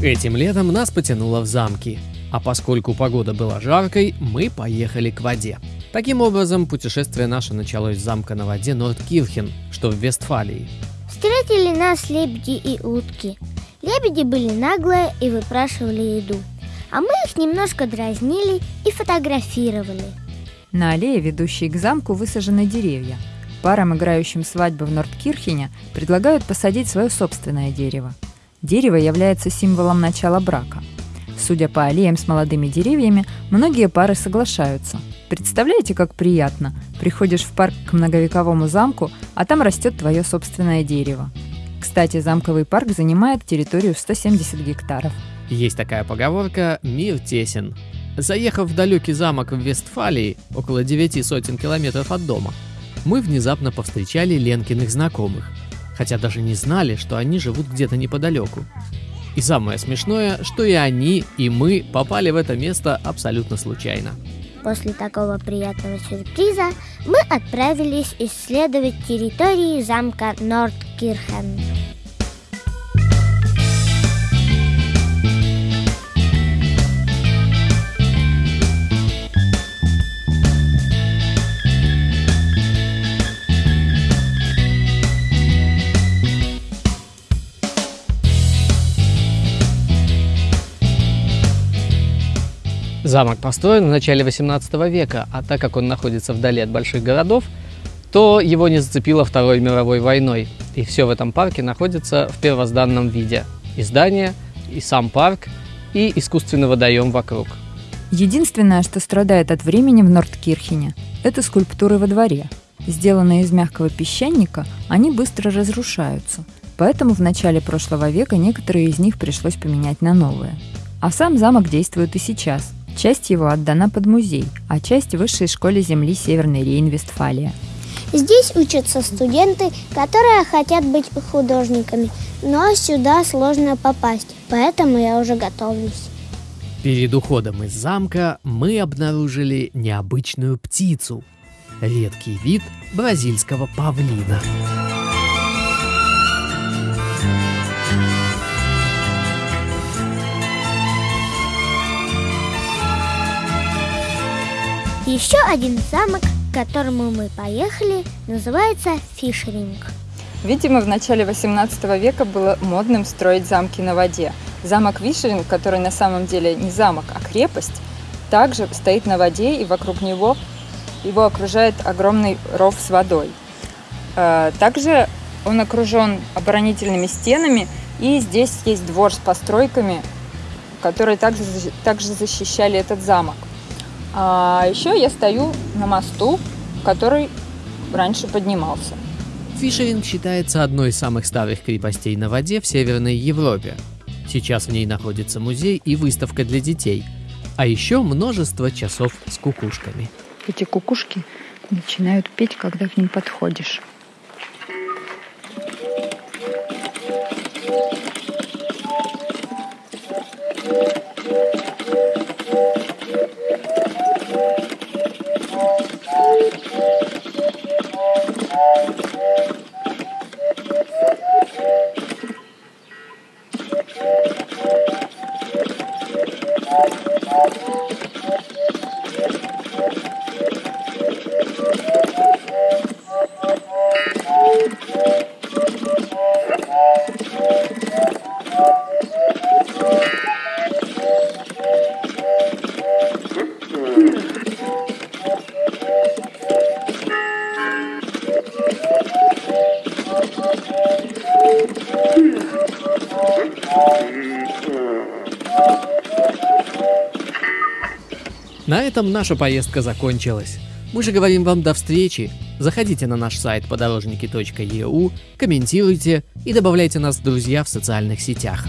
Этим летом нас потянуло в замки, а поскольку погода была жаркой, мы поехали к воде. Таким образом, путешествие наше началось с замка на воде Нордкирхен, что в Вестфалии. Встретили нас лебеди и утки. Лебеди были наглые и выпрашивали еду, а мы их немножко дразнили и фотографировали. На аллее, ведущей к замку, высажены деревья. Парам, играющим свадьбу в Нордкирхене, предлагают посадить свое собственное дерево. Дерево является символом начала брака. Судя по аллеям с молодыми деревьями, многие пары соглашаются. Представляете, как приятно? Приходишь в парк к многовековому замку, а там растет твое собственное дерево. Кстати, замковый парк занимает территорию в 170 гектаров. Есть такая поговорка «Мир тесен». Заехав в далекий замок в Вестфалии, около девяти сотен километров от дома, мы внезапно повстречали Ленкиных знакомых, хотя даже не знали, что они живут где-то неподалеку. И самое смешное, что и они, и мы попали в это место абсолютно случайно. После такого приятного сюрприза мы отправились исследовать территории замка Нордкирхен. Замок построен в начале 18 века, а так как он находится вдали от больших городов, то его не зацепило Второй мировой войной. И все в этом парке находится в первозданном виде. И здание, и сам парк, и искусственный водоем вокруг. Единственное, что страдает от времени в Нордкирхене, это скульптуры во дворе. Сделанные из мягкого песчаника, они быстро разрушаются, поэтому в начале прошлого века некоторые из них пришлось поменять на новые. А сам замок действует и сейчас. Часть его отдана под музей, а часть Высшей школе земли Северный Рейн-Вестфалия. Здесь учатся студенты, которые хотят быть художниками, но сюда сложно попасть, поэтому я уже готовлюсь. Перед уходом из замка мы обнаружили необычную птицу – редкий вид бразильского павлина. Еще один замок, к которому мы поехали, называется Фишеринг. Видимо, в начале 18 века было модным строить замки на воде. Замок Вишеринг, который на самом деле не замок, а крепость, также стоит на воде, и вокруг него его окружает огромный ров с водой. Э, также он окружен оборонительными стенами, и здесь есть двор с постройками, которые также, также защищали этот замок. А еще я стою на мосту, который раньше поднимался. Фишеринг считается одной из самых старых крепостей на воде в Северной Европе. Сейчас в ней находится музей и выставка для детей, а еще множество часов с кукушками. Эти кукушки начинают петь, когда к ним подходишь. На этом наша поездка закончилась. Мы же говорим вам до встречи. Заходите на наш сайт подорожники.eu, комментируйте и добавляйте нас в друзья в социальных сетях.